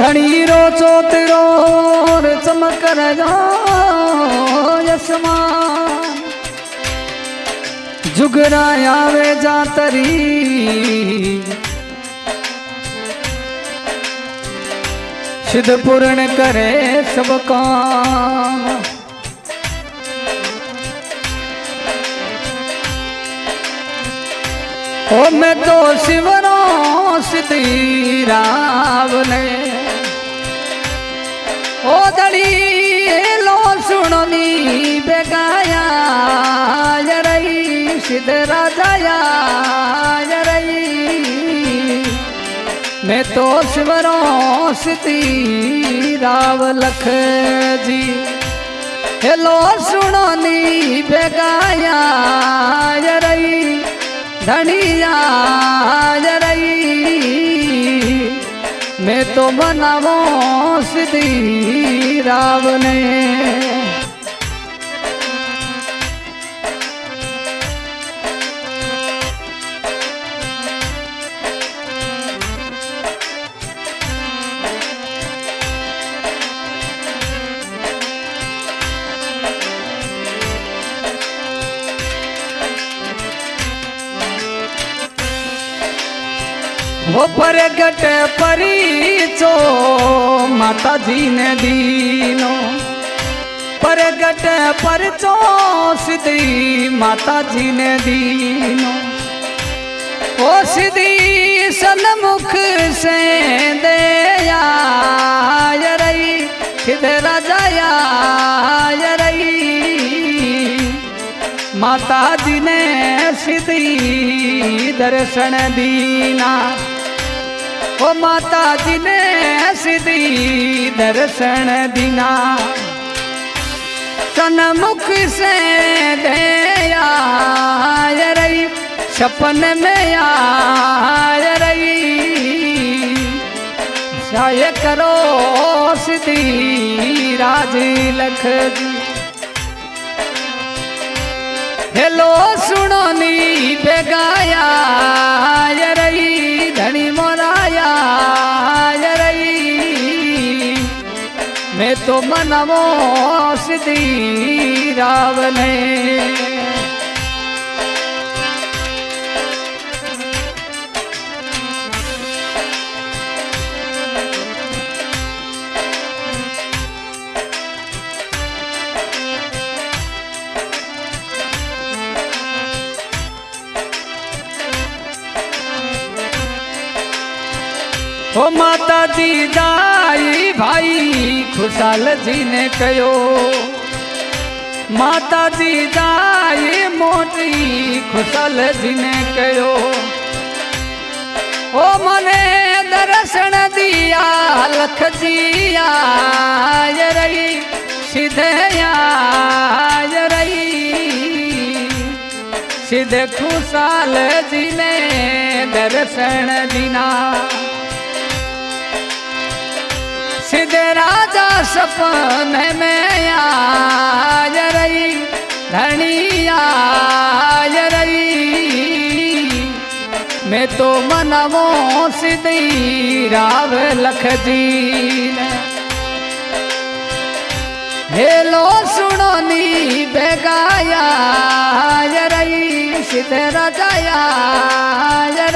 धणी रो चोतरो चमक यशमान। जुगराया वे जातरी सिद्ध पूर्ण करे सब काम। ओ मैं तो शिवरो सिद्धि रावने बेगाया जरई सिद्ध राजाया जरई मैं तो शिवरो सिद्धि राव लख जी हेलो सुनो नी बेगाया जरई धनिया जरई मैं तो बनावो सिद्धि वो प्रगट परिचो, माताजी ने दीनो। प्रगट परचो, सिद्धि माताजी ने दीनो। ओ सिद्धि सन्मुख से दया रही, सिद्ध राजाया माता जी ने सिद्धि दर्शन दीना। ओ माता जी ने सिद्धि दर्शन दीना। मुख से दया रही, सपन में आ रही। साय करो सिद्धि राज लख हेलो सुनो नी बेगाया। मैं तो मनमो सिद्धि रावने ओ माता जी जाई भाई खुशाल जी ने कयो माता जी जाई मोटी खुशाल जी ने कयो ओ मने दर्शन दिया लख सीधे राजा सपन में आज रही धनी आज रही मैं तो मनमो सिद्धि राव लख जी ने हेलो सुनो नी बेगाया रही सीधे राजाया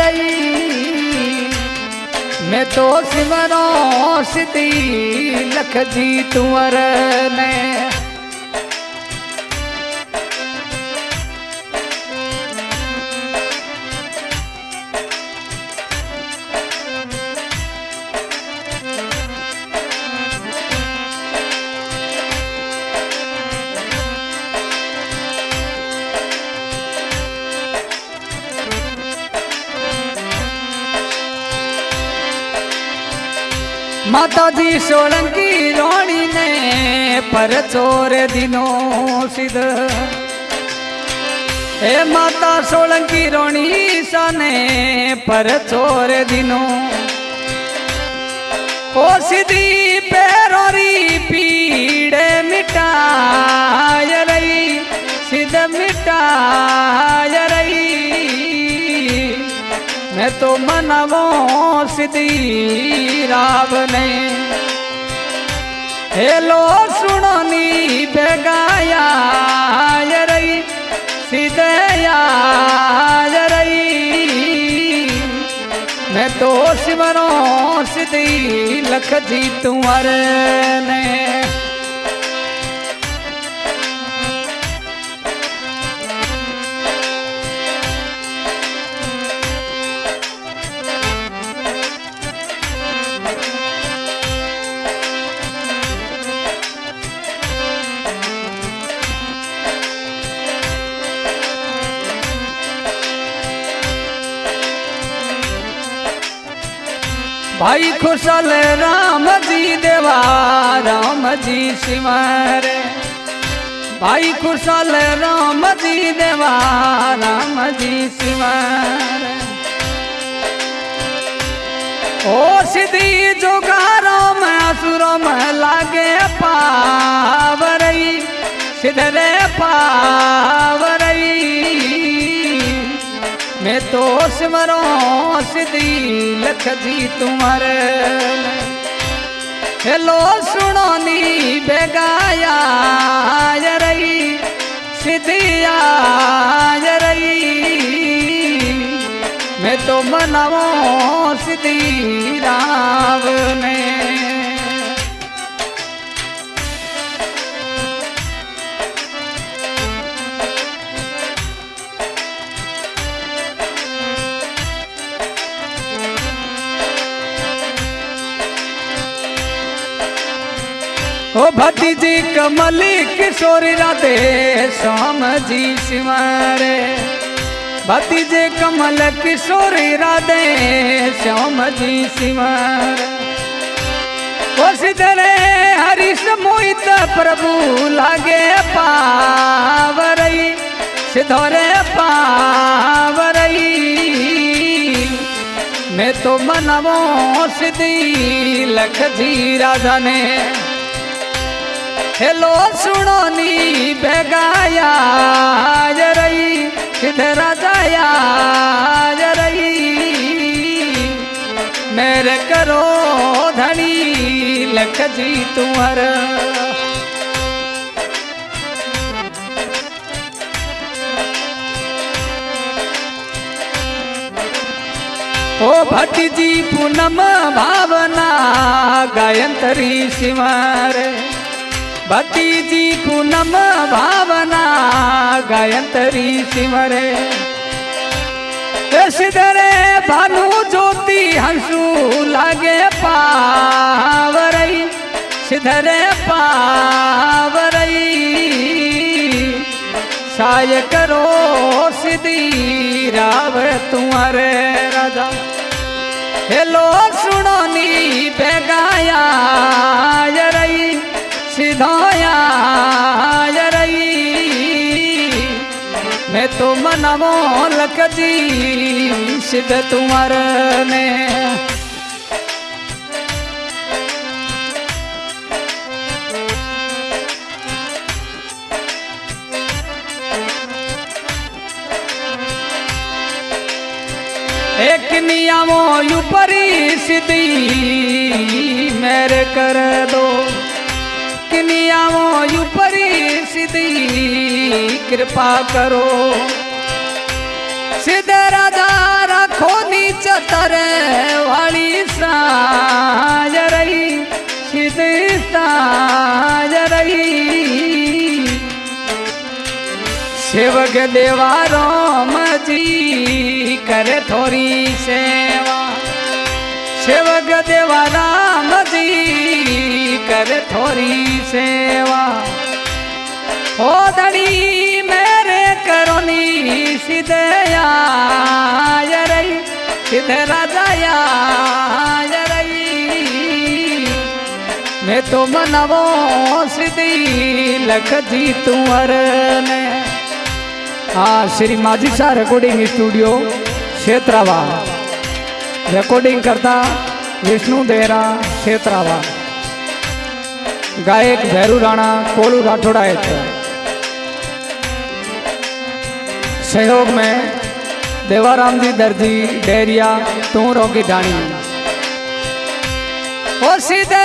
रही मैं तो सिमरो सिद्धि लख जी तुअर માતાજી સોલંકી રોણીને પરચોર દિનો સિદ્ધ હે માતા સોલંકી રોણી સાને પરચોર દિનો. ઓ સિદ્ધિ પેરોરી પીડે મિટાય રહી. સિદ્ધ મિટાય પી तो मनवो सिद्धि राव ने। हेलो, सुननी बेगाया रही सीधया रही। मैं तो सिमरो सिद्धि लख जी तुम्हारे ने। भाई खुशल राम जी देवा, राम जी सिमर भाई खुशल राम जी देवा, राम जी सिमर ओ सिद्धि जोगारो में असुरो में लागे पावरई सिधरे पावरई। तोस मरो सिधी लख जी तुमर हेलो सुनो नी बेग भतीजी कमली किशोरी राधे श्याम जी सिमरे। भतीजे कमल किशोरी राधे श्याम जी सिमर। सिधरे हरीश मोहित प्रभु लागे पावरई, सिधोरे पावरई। मैं तो मनवो सिद्धि लख जी राधा ने। हेलो सुनो नी बेगाया रही किधर जाया रही। मेरे करो धनी, लख जी तुम्हार ओ भट्टी जी पूनम भावना, गायंतरी सिमर भक्ति जी पूनम भावना, गायंतरी सिमरे। सिधरे भानु ज्योति, हंसू लागे पावरई। सिधरे पावरई, साय करो सिद्धि राव तुम्हारे राजा। हेलो सुनो नी बेगाया रही सिधाया मैं तो मनवो लख जी सिद्ध तुम्हार ने। एक नियमो ऊपरी सिद्धि मेरे कर दो। किनियाओ ऊपरी सिद्धि कृपा करो सिद्ध राजा रखो नीच तरे वाली साज रही सिद्ध साज रही सेवक देवा राम जी करे थोड़ी सेवा सेवक देवा राम जी करे थोड़ी सेवा। हो धड़ी मेरे करोनी सिद्धया रही, सिद्ध राजाया रही। मैं तो मनवो सिद्धि लख जी तुअर ने हाँ श्री माझी शाह रिकॉर्डिंग स्टूडियो क्षेत्रावा रिकॉर्डिंग करता विष्णु देरा क्षेत्रावा गायक भैरू राणा, कोलू राठौड़ा है सहयोग में देवाराम जी दर्जी, डेरिया, तू रोगी सीधे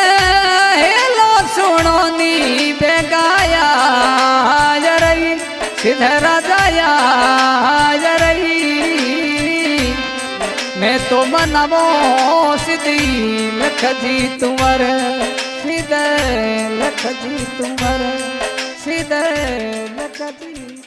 हेलो सुनो नी बेगाया जरई सीधे राजाया जरई मैं तो मनवो सीधी लख जी तुमर सीधे लख जी तुम्हारे सीधे लख जी